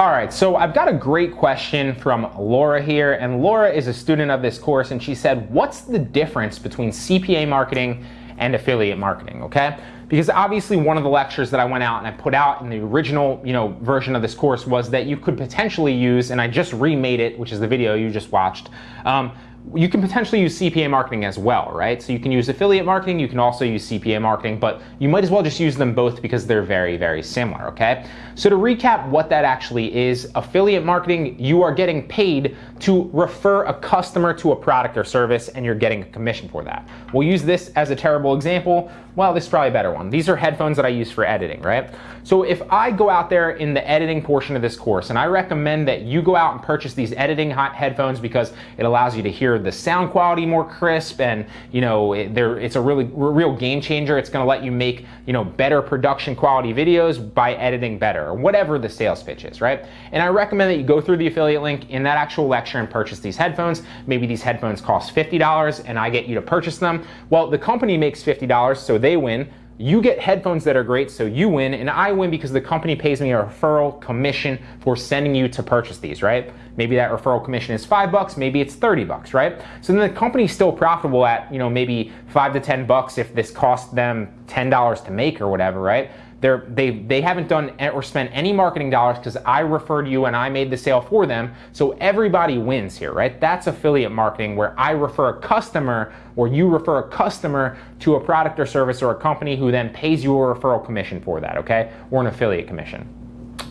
All right, so I've got a great question from Laura here, and Laura is a student of this course, and she said, what's the difference between CPA marketing and affiliate marketing, okay? Because obviously one of the lectures that I went out and I put out in the original, you know, version of this course was that you could potentially use, and I just remade it, which is the video you just watched, um, you can potentially use CPA marketing as well, right? So you can use affiliate marketing, you can also use CPA marketing, but you might as well just use them both because they're very, very similar, okay? So to recap what that actually is, affiliate marketing, you are getting paid to refer a customer to a product or service and you're getting a commission for that. We'll use this as a terrible example. Well, this is probably a better one. These are headphones that I use for editing, right? So if I go out there in the editing portion of this course and I recommend that you go out and purchase these editing headphones because it allows you to hear the sound quality more crisp and you know it, it's a really real game changer. It's going to let you make you know better production quality videos by editing better or whatever the sales pitch is right? And i recommend that you go through the affiliate link in that actual lecture and purchase these headphones. Maybe these headphones cost $50 and i get you to purchase them. Well the company makes $50 so they win you get headphones that are great, so you win, and I win because the company pays me a referral commission for sending you to purchase these, right? Maybe that referral commission is five bucks, maybe it's 30 bucks, right? So then the company's still profitable at, you know, maybe five to 10 bucks if this cost them $10 to make or whatever, right? They're, they, they haven't done or spent any marketing dollars because I referred you and I made the sale for them. So everybody wins here, right? That's affiliate marketing where I refer a customer or you refer a customer to a product or service or a company who then pays you a referral commission for that, okay? Or an affiliate commission.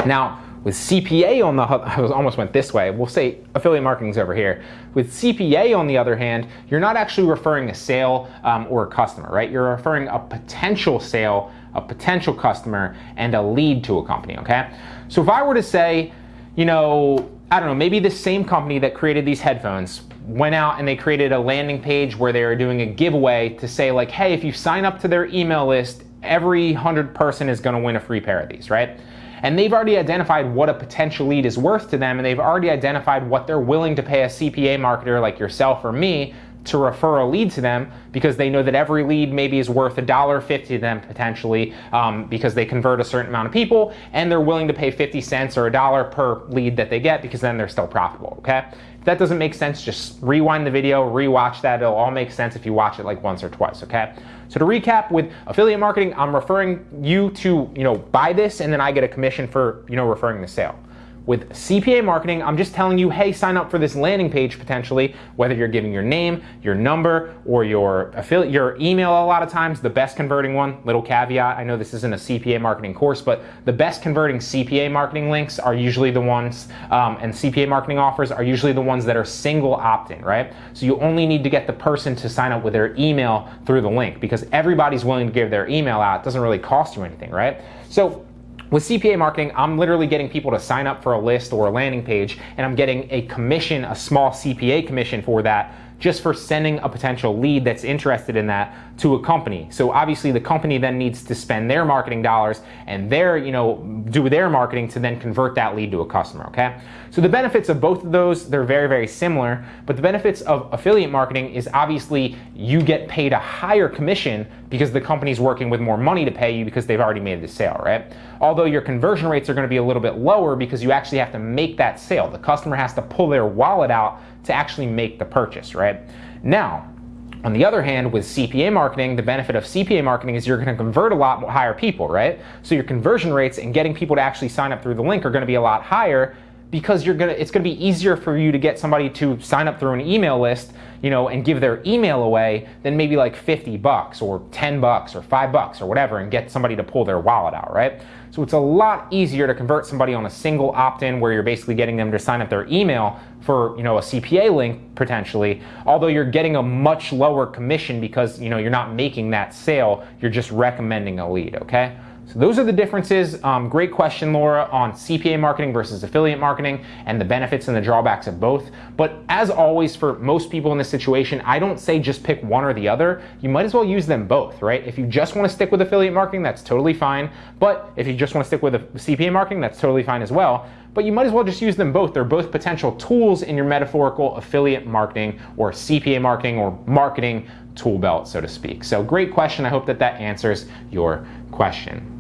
Now, with CPA on the, I almost went this way, we'll say affiliate marketing's over here. With CPA on the other hand, you're not actually referring a sale um, or a customer, right? You're referring a potential sale, a potential customer, and a lead to a company, okay? So if I were to say, you know, I don't know, maybe the same company that created these headphones went out and they created a landing page where they were doing a giveaway to say like, hey, if you sign up to their email list, every 100 person is gonna win a free pair of these, right? And they've already identified what a potential lead is worth to them, and they've already identified what they're willing to pay a CPA marketer like yourself or me to refer a lead to them because they know that every lead maybe is worth $1.50 to them potentially um, because they convert a certain amount of people and they're willing to pay 50 cents or a dollar per lead that they get because then they're still profitable, okay? If that doesn't make sense, just rewind the video, rewatch that. It'll all make sense if you watch it like once or twice, okay? So to recap, with affiliate marketing, I'm referring you to, you know, buy this and then I get a commission for, you know, referring the sale. With CPA marketing, I'm just telling you, hey, sign up for this landing page potentially, whether you're giving your name, your number, or your affiliate, your email a lot of times, the best converting one, little caveat, I know this isn't a CPA marketing course, but the best converting CPA marketing links are usually the ones, um, and CPA marketing offers are usually the ones that are single opt-in, right? So you only need to get the person to sign up with their email through the link because everybody's willing to give their email out. It doesn't really cost you anything, right? So with CPA marketing, I'm literally getting people to sign up for a list or a landing page, and I'm getting a commission, a small CPA commission for that just for sending a potential lead that's interested in that to a company. So obviously the company then needs to spend their marketing dollars and their, you know, do their marketing to then convert that lead to a customer, okay? So the benefits of both of those, they're very, very similar, but the benefits of affiliate marketing is obviously you get paid a higher commission because the company's working with more money to pay you because they've already made the sale, right? Although your conversion rates are gonna be a little bit lower because you actually have to make that sale. The customer has to pull their wallet out to actually make the purchase, Now, on the other hand, with CPA marketing, the benefit of CPA marketing is you're going to convert a lot higher people, right? So your conversion rates and getting people to actually sign up through the link are going to be a lot higher because you're gonna it's gonna be easier for you to get somebody to sign up through an email list you know and give their email away than maybe like 50 bucks or 10 bucks or 5 bucks or whatever and get somebody to pull their wallet out right? So it's a lot easier to convert somebody on a single opt-in where you're basically getting them to sign up their email for you know a CPA link potentially although you're getting a much lower commission because you know you're not making that sale you're just recommending a lead okay so those are the differences. Um, great question, Laura, on CPA marketing versus affiliate marketing and the benefits and the drawbacks of both. But as always, for most people in this situation, I don't say just pick one or the other. You might as well use them both, right? If you just want to stick with affiliate marketing, that's totally fine. But if you just want to stick with CPA marketing, that's totally fine as well. But you might as well just use them both. They're both potential tools in your metaphorical affiliate marketing or CPA marketing or marketing tool belt, so to speak. So great question. I hope that that answers your question.